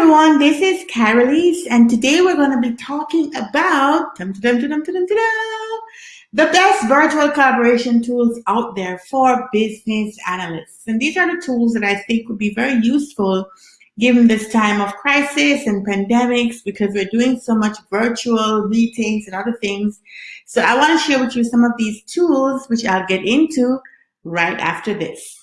everyone, this is Carolise, and today we're going to be talking about dum, dum, dum, the best virtual collaboration tools out there for business analysts. And these are the tools that I think would be very useful given this time of crisis and pandemics because we're doing so much virtual meetings and other things. So I want to share with you some of these tools, which I'll get into right after this.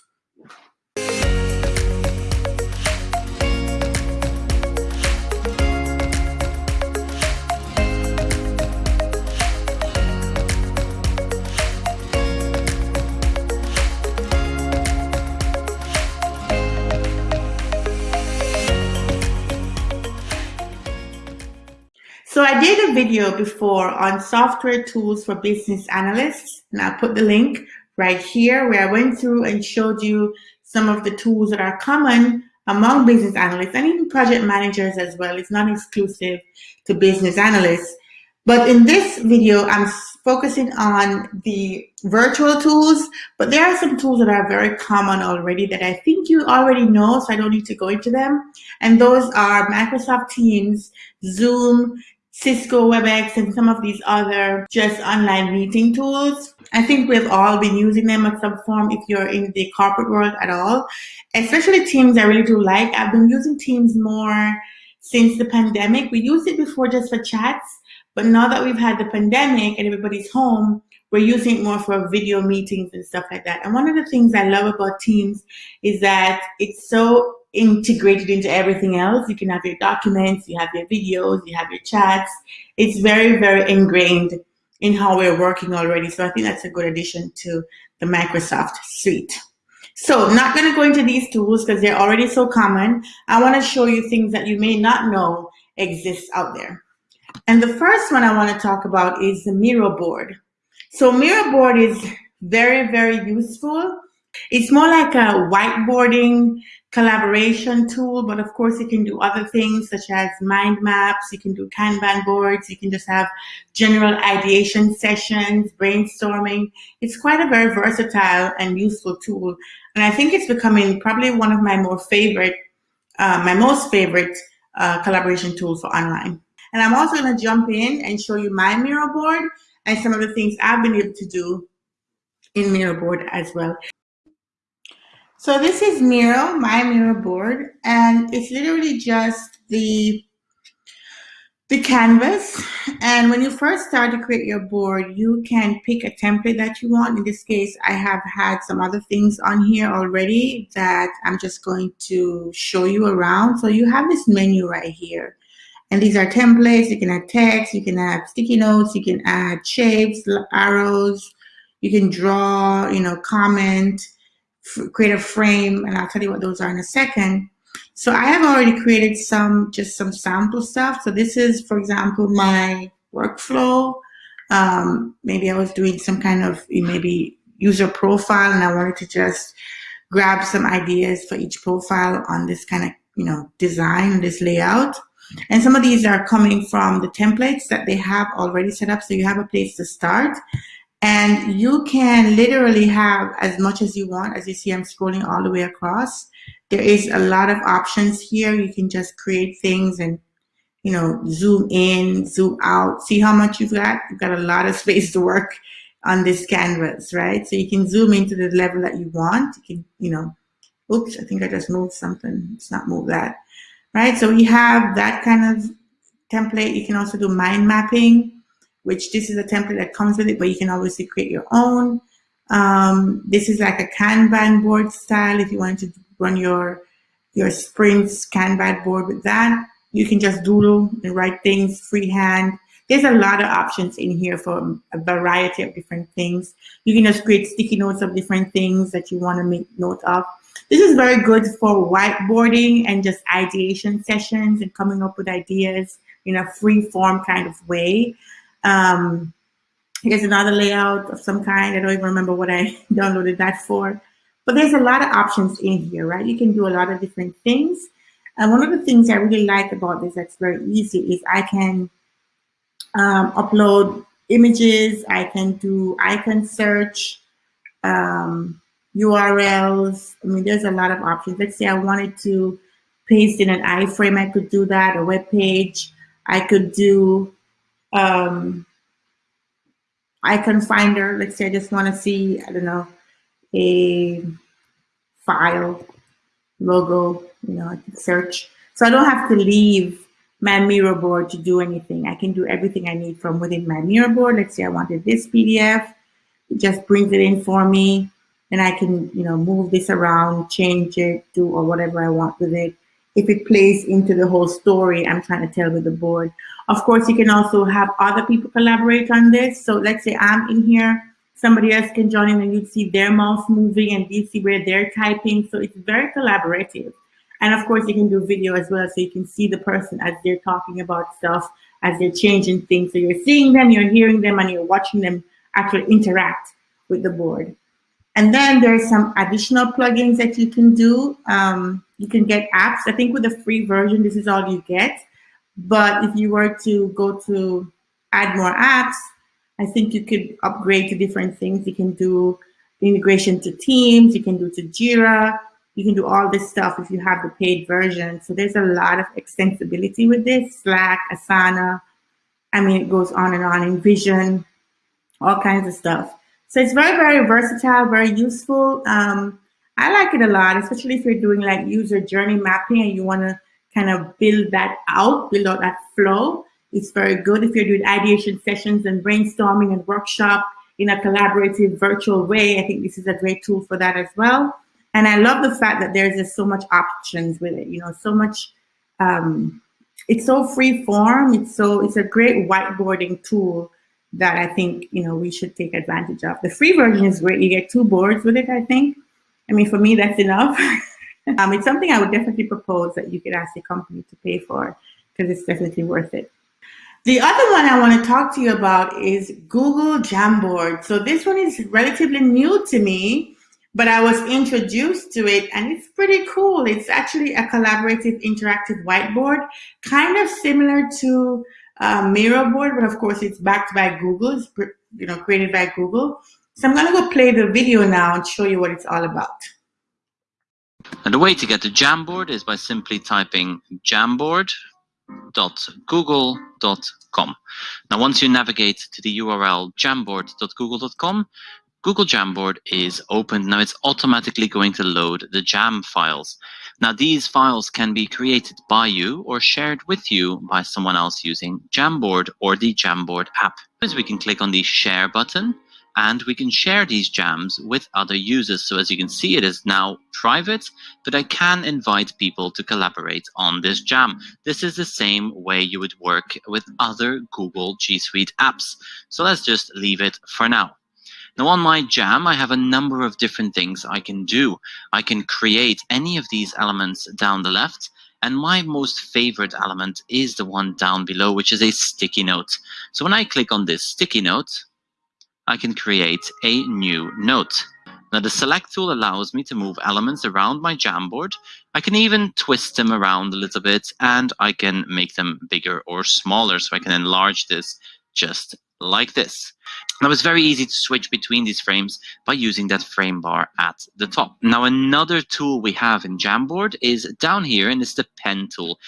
Did a video before on software tools for business analysts, and I'll put the link right here where I went through and showed you some of the tools that are common among business analysts and even project managers as well. It's not exclusive to business analysts. But in this video, I'm focusing on the virtual tools, but there are some tools that are very common already that I think you already know, so I don't need to go into them. And those are Microsoft Teams, Zoom, Cisco WebEx and some of these other just online meeting tools. I think we've all been using them at some form if you're in the corporate world at all. Especially Teams I really do like. I've been using Teams more since the pandemic. We used it before just for chats, but now that we've had the pandemic and everybody's home, we're using it more for video meetings and stuff like that. And one of the things I love about Teams is that it's so integrated into everything else. You can have your documents, you have your videos, you have your chats. It's very, very ingrained in how we're working already. So I think that's a good addition to the Microsoft suite. So not going to go into these tools because they're already so common. I want to show you things that you may not know exists out there. And the first one I want to talk about is the Miro board. So Miro board is very, very useful. It's more like a whiteboarding collaboration tool, but of course you can do other things such as mind maps, you can do Kanban boards, you can just have general ideation sessions, brainstorming. It's quite a very versatile and useful tool. And I think it's becoming probably one of my more favorite, uh, my most favorite uh, collaboration tools for online. And I'm also gonna jump in and show you my Miro board and some of the things I've been able to do in Miro board as well. So this is Miro, my Miro board, and it's literally just the the canvas. And when you first start to create your board, you can pick a template that you want. In this case, I have had some other things on here already that I'm just going to show you around. So you have this menu right here. And these are templates. You can add text, you can add sticky notes, you can add shapes, arrows, you can draw, you know, comment, create a frame, and I'll tell you what those are in a second. So I have already created some, just some sample stuff. So this is, for example, my workflow. Um, maybe I was doing some kind of maybe user profile and I wanted to just grab some ideas for each profile on this kind of, you know, design, this layout. And some of these are coming from the templates that they have already set up. So you have a place to start. And you can literally have as much as you want. As you see, I'm scrolling all the way across. There is a lot of options here. You can just create things and, you know, zoom in, zoom out. See how much you've got? You've got a lot of space to work on this canvas, right? So you can zoom into the level that you want. You can, you know, oops, I think I just moved something. Let's not move that, right? So we have that kind of template. You can also do mind mapping which this is a template that comes with it, but you can obviously create your own. Um, this is like a Kanban board style. If you want to run your, your sprints Kanban board with that, you can just doodle and write things freehand. There's a lot of options in here for a variety of different things. You can just create sticky notes of different things that you want to make note of. This is very good for whiteboarding and just ideation sessions and coming up with ideas in a free form kind of way. Um, here's another layout of some kind. I don't even remember what I downloaded that for. But there's a lot of options in here, right? You can do a lot of different things. And one of the things I really like about this that's very easy is I can um, upload images, I can do icon search, um, URLs. I mean, there's a lot of options. Let's say I wanted to paste in an iframe, I could do that, a web page. I could do um, icon finder. Let's say I just want to see, I don't know, a file, logo, you know, I can search. So I don't have to leave my Miro board to do anything. I can do everything I need from within my Miro board. Let's say I wanted this PDF. It just brings it in for me. And I can, you know, move this around, change it, do or whatever I want with it. If it plays into the whole story I'm trying to tell with the board. Of course, you can also have other people collaborate on this. So let's say I'm in here, somebody else can join in and you see their mouse moving and you see where they're typing. So it's very collaborative. And of course, you can do video as well, so you can see the person as they're talking about stuff, as they're changing things. So you're seeing them, you're hearing them, and you're watching them actually interact with the board. And then there's some additional plugins that you can do. Um, you can get apps. I think with the free version, this is all you get. But if you were to go to add more apps, I think you could upgrade to different things. You can do integration to Teams, you can do to Jira, you can do all this stuff if you have the paid version. So there's a lot of extensibility with this, Slack, Asana, I mean, it goes on and on, InVision, all kinds of stuff. So it's very, very versatile, very useful. Um, I like it a lot, especially if you're doing like user journey mapping and you want to kind of build that out, build out that flow. It's very good if you're doing ideation sessions and brainstorming and workshop in a collaborative virtual way. I think this is a great tool for that as well. And I love the fact that there's just so much options with it, you know, so much, um, it's so free form. It's so, it's a great whiteboarding tool that I think, you know, we should take advantage of. The free version is great. You get two boards with it, I think. I mean, for me, that's enough. um, it's something I would definitely propose that you could ask the company to pay for because it's definitely worth it. The other one I want to talk to you about is Google Jamboard. So this one is relatively new to me but I was introduced to it and it's pretty cool. It's actually a collaborative interactive whiteboard, kind of similar to uh, Miro board, but of course it's backed by Google, it's you know, created by Google. So I'm gonna go play the video now and show you what it's all about. And the way to get to Jamboard is by simply typing jamboard.google.com. Now, once you navigate to the URL jamboard.google.com, Google Jamboard is opened. Now it's automatically going to load the Jam files. Now these files can be created by you or shared with you by someone else using Jamboard or the Jamboard app. As we can click on the share button and we can share these jams with other users. So as you can see, it is now private, but I can invite people to collaborate on this jam. This is the same way you would work with other Google G Suite apps. So let's just leave it for now. Now on my jam, I have a number of different things I can do. I can create any of these elements down the left, and my most favorite element is the one down below, which is a sticky note. So when I click on this sticky note, I can create a new note. Now the select tool allows me to move elements around my Jamboard. I can even twist them around a little bit and I can make them bigger or smaller. So I can enlarge this just like this. Now it's very easy to switch between these frames by using that frame bar at the top. Now another tool we have in Jamboard is down here and it's the pen tool.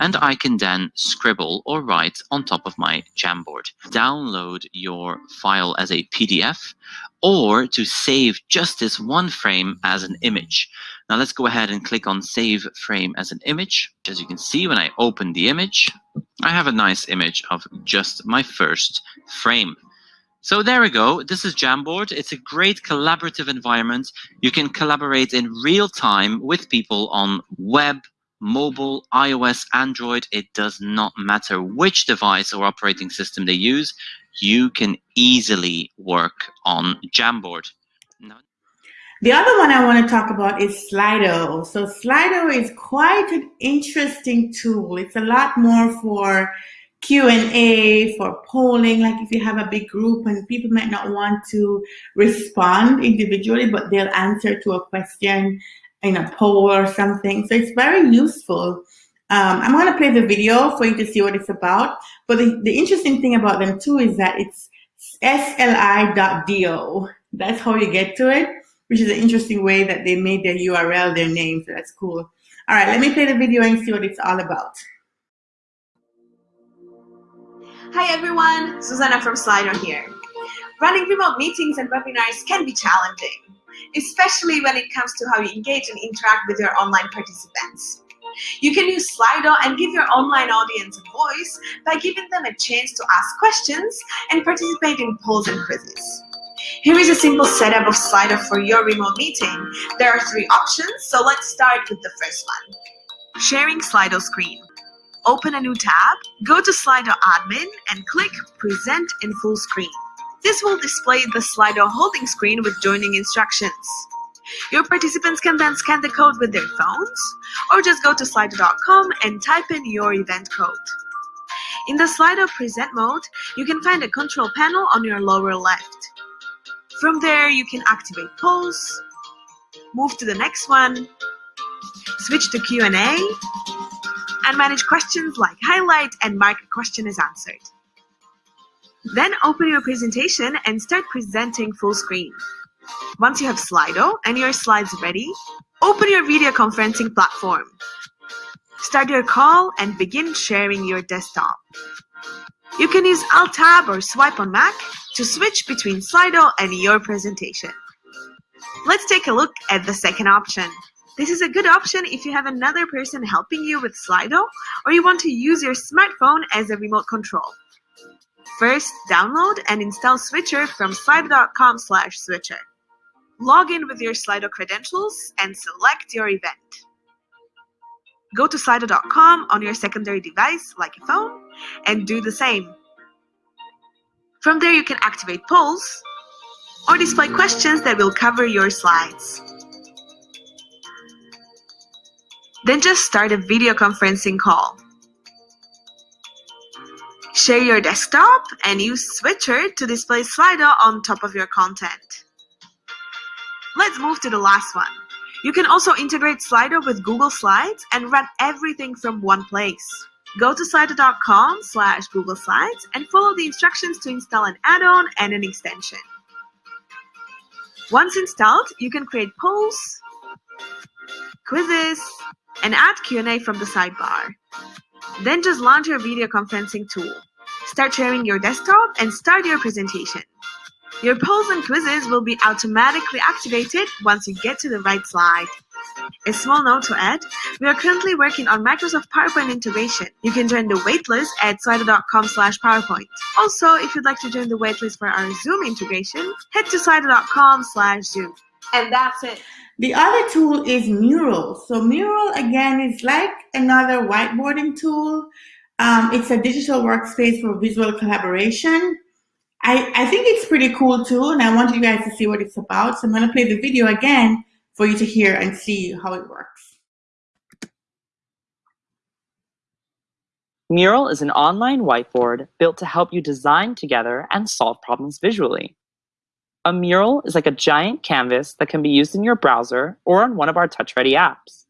And I can then scribble or write on top of my Jamboard. Download your file as a PDF or to save just this one frame as an image. Now let's go ahead and click on save frame as an image. As you can see when I open the image, I have a nice image of just my first frame. So there we go. This is Jamboard. It's a great collaborative environment. You can collaborate in real time with people on web, mobile, iOS, Android. It does not matter which device or operating system they use. You can easily work on Jamboard. The other one I want to talk about is Slido. So Slido is quite an interesting tool. It's a lot more for Q&A, for polling, like if you have a big group and people might not want to respond individually, but they'll answer to a question in a poll or something. So it's very useful. Um, I'm to play the video for you to see what it's about. But the, the interesting thing about them too is that it's sli.do. That's how you get to it which is an interesting way that they made their URL their name. So that's cool. All right, let me play the video and see what it's all about. Hi everyone, Susanna from Slido here. Running remote meetings and webinars can be challenging, especially when it comes to how you engage and interact with your online participants. You can use Slido and give your online audience a voice by giving them a chance to ask questions and participate in polls and quizzes. Here is a simple setup of Slido for your remote meeting. There are three options, so let's start with the first one. Sharing Slido screen. Open a new tab, go to Slido admin and click Present in full screen. This will display the Slido holding screen with joining instructions. Your participants can then scan the code with their phones or just go to slido.com and type in your event code. In the Slido present mode, you can find a control panel on your lower left. From there, you can activate polls, move to the next one, switch to Q&A, and manage questions like highlight and mark a question as answered. Then open your presentation and start presenting full screen. Once you have Slido and your slides ready, open your video conferencing platform. Start your call and begin sharing your desktop. You can use Alt-Tab or swipe on Mac to switch between Slido and your presentation. Let's take a look at the second option. This is a good option if you have another person helping you with Slido or you want to use your smartphone as a remote control. First, download and install Switcher from slido.com slash switcher. Log in with your Slido credentials and select your event. Go to slido.com on your secondary device, like a phone, and do the same. From there, you can activate polls or display questions that will cover your slides. Then just start a video conferencing call. Share your desktop and use Switcher to display Slido on top of your content. Let's move to the last one. You can also integrate Slido with Google Slides and run everything from one place. Go to slido.com slash Google Slides and follow the instructions to install an add-on and an extension. Once installed, you can create polls, quizzes, and add Q&A from the sidebar. Then just launch your video conferencing tool. Start sharing your desktop and start your presentation. Your polls and quizzes will be automatically activated once you get to the right slide. A small note to add, we are currently working on Microsoft PowerPoint integration. You can join the waitlist at slido.com slash PowerPoint. Also, if you'd like to join the waitlist for our Zoom integration, head to slido.com slash Zoom. And that's it. The other tool is Mural. So Mural, again, is like another whiteboarding tool. Um, it's a digital workspace for visual collaboration. I, I think it's pretty cool too, and I want you guys to see what it's about. So I'm going to play the video again for you to hear and see how it works. Mural is an online whiteboard built to help you design together and solve problems visually. A mural is like a giant canvas that can be used in your browser or on one of our touch-ready apps.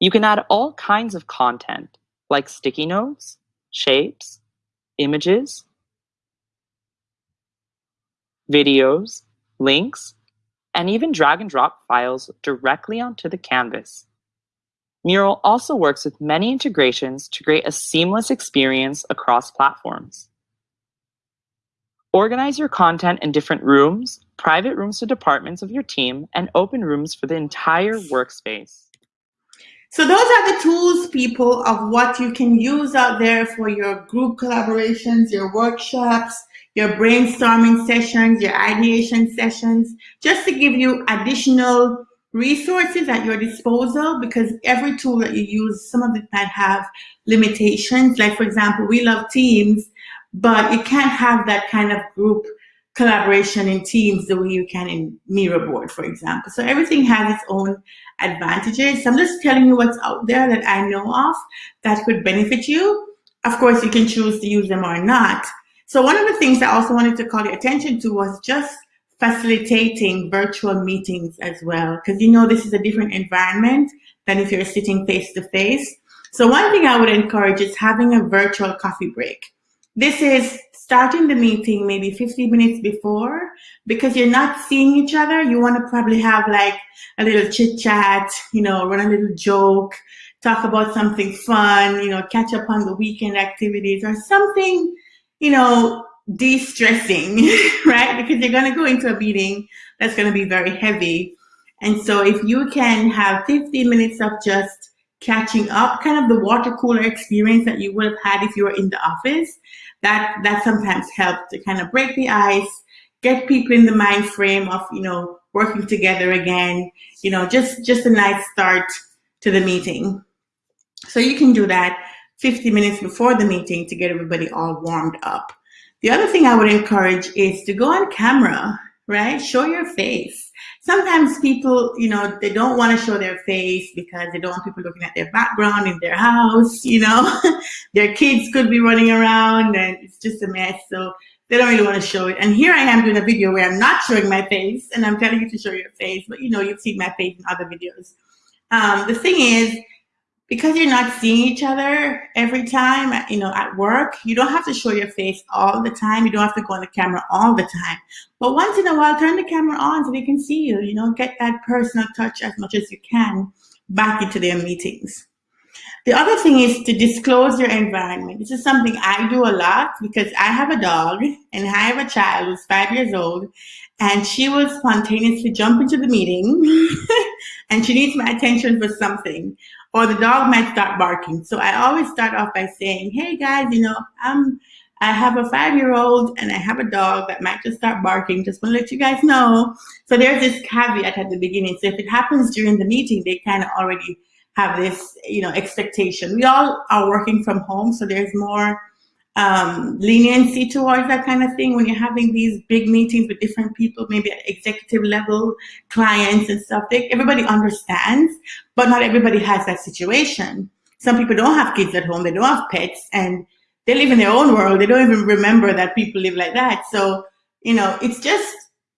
You can add all kinds of content, like sticky notes, shapes, images, videos, links, and even drag and drop files directly onto the canvas. Mural also works with many integrations to create a seamless experience across platforms. Organize your content in different rooms, private rooms to departments of your team, and open rooms for the entire workspace. So those are the tools, people, of what you can use out there for your group collaborations, your workshops, your brainstorming sessions, your ideation sessions, just to give you additional resources at your disposal because every tool that you use, some of it might have limitations. Like for example, we love Teams, but you can't have that kind of group collaboration in Teams the way you can in Miro board, for example. So everything has its own advantages. So I'm just telling you what's out there that I know of that could benefit you. Of course, you can choose to use them or not. So one of the things I also wanted to call your attention to was just facilitating virtual meetings as well, because you know this is a different environment than if you're sitting face to face. So one thing I would encourage is having a virtual coffee break. This is starting the meeting maybe 15 minutes before because you're not seeing each other. You want to probably have like a little chit chat, you know, run a little joke, talk about something fun, you know, catch up on the weekend activities or something, you know, de-stressing, right? Because you're going to go into a meeting that's going to be very heavy. And so if you can have 15 minutes of just catching up, kind of the water cooler experience that you would have had if you were in the office, that, that sometimes helps to kind of break the ice, get people in the mind frame of, you know, working together again, you know, just, just a nice start to the meeting. So you can do that 50 minutes before the meeting to get everybody all warmed up. The other thing I would encourage is to go on camera, right? Show your face. Sometimes people, you know, they don't want to show their face because they don't want people looking at their background in their house, you know. their kids could be running around and it's just a mess. So they don't really want to show it. And here I am doing a video where I'm not showing my face and I'm telling you to show your face, but you know, you've seen my face in other videos. Um, the thing is, because you're not seeing each other every time, uh, you know, at work, you don't have to show your face all the time. You don't have to go on the camera all the time. But once in a while, turn the camera on so they can see you, you know, get that personal touch as much as you can back into their meetings. The other thing is to disclose your environment. This is something I do a lot because I have a dog and I have a child who's five years old and she will spontaneously jump into the meeting and she needs my attention for something or the dog might start barking. So I always start off by saying, hey guys, you know, I'm, I have a five-year-old and I have a dog that might just start barking. Just want to let you guys know. So there's this caveat at the beginning. So if it happens during the meeting, they kind of already have this, you know, expectation. We all are working from home, so there's more um, leniency towards that kind of thing when you're having these big meetings with different people, maybe at executive level, clients and stuff. They, everybody understands, but not everybody has that situation. Some people don't have kids at home, they don't have pets, and they live in their own world. They don't even remember that people live like that. So, you know, it's just,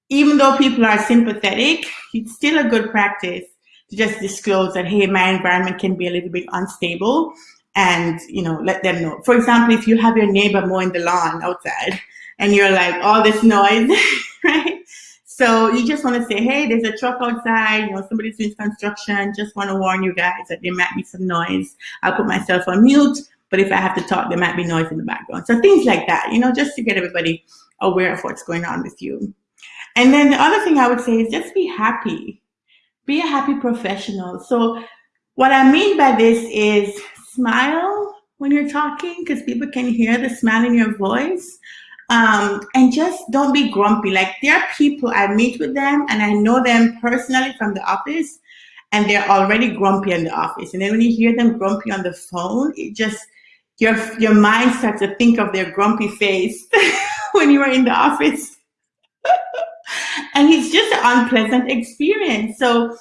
even though people are sympathetic, it's still a good practice to just disclose that, hey, my environment can be a little bit unstable and you know let them know. For example, if you have your neighbor mowing the lawn outside and you're like all this noise, right? So you just want to say, hey, there's a truck outside, you know, somebody's doing construction. Just want to warn you guys that there might be some noise. I'll put myself on mute, but if I have to talk, there might be noise in the background. So things like that, you know, just to get everybody aware of what's going on with you. And then the other thing I would say is just be happy. Be a happy professional. So what I mean by this is smile when you're talking because people can hear the smile in your voice. Um, and just don't be grumpy. Like there are people, I meet with them and I know them personally from the office and they're already grumpy in the office. And then when you hear them grumpy on the phone, it just, your, your mind starts to think of their grumpy face when you are in the office. and it's just an unpleasant experience. So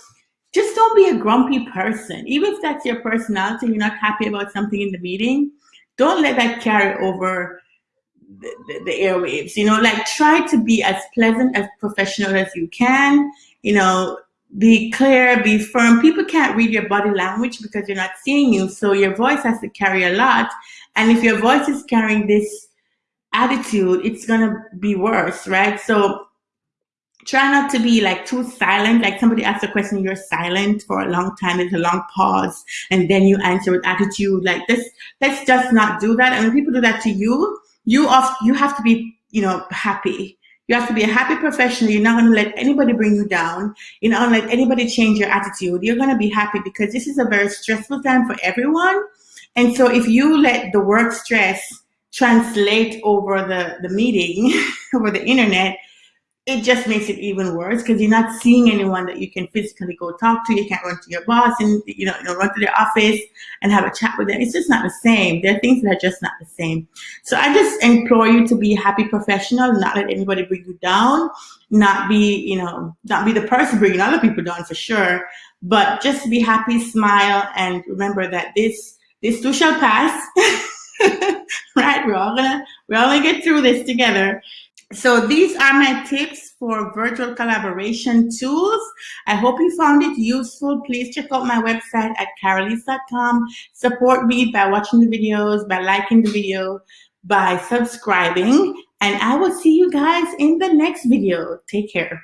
just don't be a grumpy person. Even if that's your personality, you're not happy about something in the meeting, don't let that carry over the, the, the, airwaves. You know, like try to be as pleasant, as professional as you can. You know, be clear, be firm. People can't read your body language because they're not seeing you. So your voice has to carry a lot. And if your voice is carrying this attitude, it's going to be worse, right? So try not to be like too silent. Like somebody asks a question, you're silent for a long time. There's a long pause, and then you answer with attitude. Like this, let's just not do that. And when people do that to you, you off, you have to be, you know, happy. You have to be a happy professional. You're not going to let anybody bring you down. You're not going to let anybody change your attitude. You're going to be happy because this is a very stressful time for everyone. And so if you let the work stress translate over the, the meeting, over the internet, it just makes it even worse because you're not seeing anyone that you can physically go talk to. You can't run to your boss and you know, you know run to their office and have a chat with them. It's just not the same. There are things that are just not the same. So I just implore you to be a happy professional, not let anybody bring you down, not be, you know, not be the person bringing other people down for sure, but just be happy, smile, and remember that this this too shall pass. right? We're all gonna we're all gonna get through this together. So these are my tips for virtual collaboration tools. I hope you found it useful. Please check out my website at carolise.com. Support me by watching the videos, by liking the video, by subscribing. And I will see you guys in the next video. Take care.